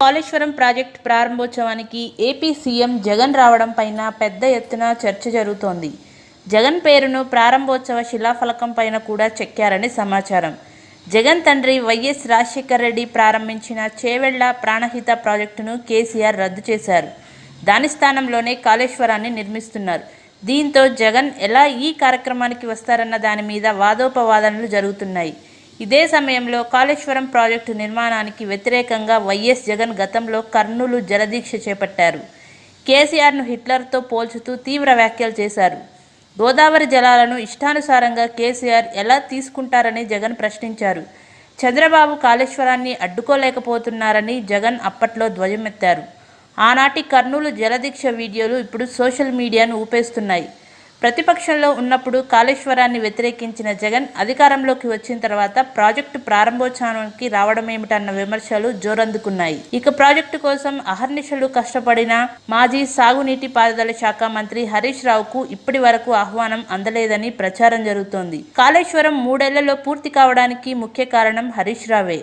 Kaleshwaram project ప్రారంభోత్సవానికి AP CM Jagan రావడం పైన పెద్ద ఎత్తున చర్చ జరుగుతోంది. జగన్ పేరును ప్రారంభోత్సవ శిలాఫలకం పైన కూడా చెక్కారని సమాచారం. జగన్ తండ్రి వైఎస్ రాజశేఖర్ రెడ్డి ప్రారంభించిన చేవెళ్ళ ప్రాణహిత ప్రాజెక్టును కేసీఆర్ రద్దు చేశారు. దాని స్థానంలోనే కాళేశ్వరాన్ని నిర్మిస్తున్నారు. దీంతో జగన్ ఎలా ఈ కార్యక్రమానికి వస్తారన్న దాని మీద వాదోపవాదనలు జరుగుతున్నాయి. ఇదే సమయంలో కాళేశ్వరం ప్రాజెక్టు నిర్మాణానికి వ్యతిరేకంగా వైఎస్ జగన్ గతంలో కర్నూలు జలదీక్ష చేపట్టారు. కేసీఆర్ను హిట్లర్తో పోల్చుతూ తీవ్ర వ్యాఖ్యలు చేశారు. గోదావరి జలాలను ఇష్టానుసారంగా కేసీఆర్ ఎలా తీసుకుంటారని జగన్ ప్రశ్నించారు. చంద్రబాబు కాళేశ్వరాన్ని అడ్డుకోలేకపోతున్నారని జగన్ అప్పట్లో ధ్వజమెత్తారు. ఆనాటి కర్నూలు జలదీక్ష వీడియోలు ఇప్పుడు సోషల్ మీడియాను ఊపేస్తున్నాయి. ప్రతిపక్షంలో ఉన్నప్పుడు కాళేశ్వరాన్ని వ్యతిరేకించిన జగన్ అధికారంలోకి వచ్చిన తర్వాత ప్రాజెక్టు ప్రారంభోత్సవానికి రావడమేమిటన్న విమర్శలు జోరందుకున్నాయి. ఇక ప్రాజెక్టు కోసం అహర్నిశలు కష్టపడిన మాజీ సాగునీటి పారుదల శాఖ మంత్రి హరీష్ రావుకు ఇప్పటి వరకు ఆహ్వానం అందలేదని ప్రచారం జరుగుతోంది. కాళేశ్వరం మూడేళ్ళలో పూర్తి కావడానికి ముఖ్య కారణం హరీష్ రావే.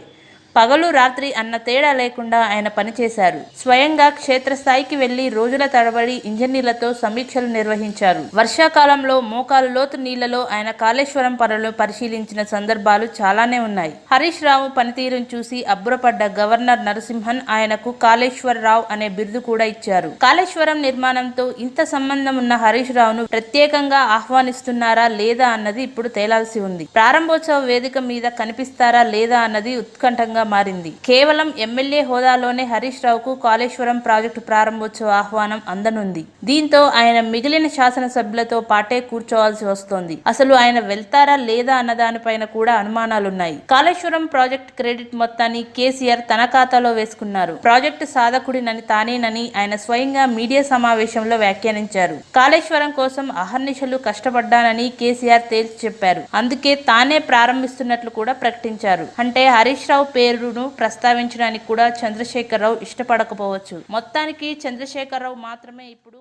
పగలు రాత్రి అన్న తేడా లేకుండా ఆయన పనిచేశారు. స్వయంగా క్షేత్రస్థాయికి వెళ్ళి రోజుల తడబడి ఇంజనీర్లతో సమీక్షలు నిర్వహించారు. వర్షాకాలంలో మోకాలు లోతు నీళ్ళలో ఆయన కాళేశ్వరం పనులు పరిశీలించిన సందర్భాలు చాలానే ఉన్నాయి. హరీష్ రావు పనితీరును చూసి అబ్బురపడ్డ గవర్నర్ నరసింహన్ ఆయనకు కాళేశ్వరరావు అనే బిరుదు కూడా ఇచ్చారు. కాళేశ్వరం నిర్మాణంతో ఇంత సంబంధం ఉన్న హరీష్ రావును ప్రత్యేకంగా ఆహ్వానిస్తున్నారా లేదా అన్నది ఇప్పుడు తేలాల్సి ఉంది. ప్రారంభోత్సవ వేదిక మీద కనిపిస్తారా లేదా అన్నది ఉత్కంఠంగా మారింది. కేవలం ఎమ్మెల్యే హోదాలోనే హరీష్ రావుకు కాళేశ్వరం ప్రాజెక్టు ప్రారంభోత్సవ ఆహ్వానం అందనుంది. దీంతో ఆయన మిగిలిన శాసనసభ్యులతో పాటే కూర్చోవాల్సి వస్తోంది. అసలు ఆయన వెళ్తారా లేదా అన్న దానిపైన కూడా అనుమానాలున్నాయి. కాళేశ్వరం ప్రాజెక్ట్ క్రెడిట్ మొత్తాన్ని కేసీఆర్ తన ఖాతాలో వేసుకున్నారు. ప్రాజెక్టు సాధకుడినని తానేనని ఆయన స్వయంగా మీడియా సమావేశంలో వ్యాఖ్యానించారు. కాళేశ్వరం కోసం అహర్నిశలు కష్టపడ్డానని కేసీఆర్ తేల్చి చెప్పారు. అందుకే తానే ప్రారంభిస్తున్నట్లు కూడా ప్రకటించారు. అంటే హరీష్ రావు పేరును ప్రస్తావించడానికి కూడా చంద్రశేఖరరావు ఇష్టపడకపోవచ్చు. మొత్తానికి చంద్రశేఖరరావు మాత్రమే ఇప్పుడు